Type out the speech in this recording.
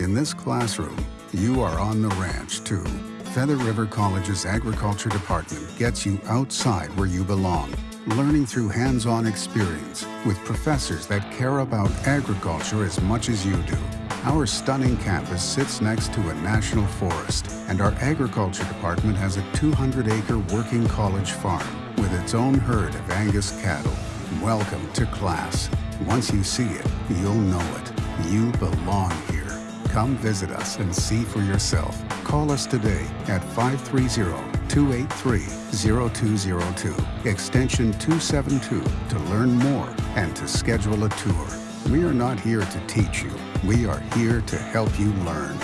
In this classroom, you are on the ranch too. Feather River College's Agriculture Department gets you outside where you belong, learning through hands-on experience with professors that care about agriculture as much as you do. Our stunning campus sits next to a national forest, and our agriculture department has a 200-acre working college farm with its own herd of Angus cattle. Welcome to class. Once you see it, you'll know it. You belong. Come visit us and see for yourself. Call us today at 530-283-0202, extension 272 to learn more and to schedule a tour. We are not here to teach you. We are here to help you learn.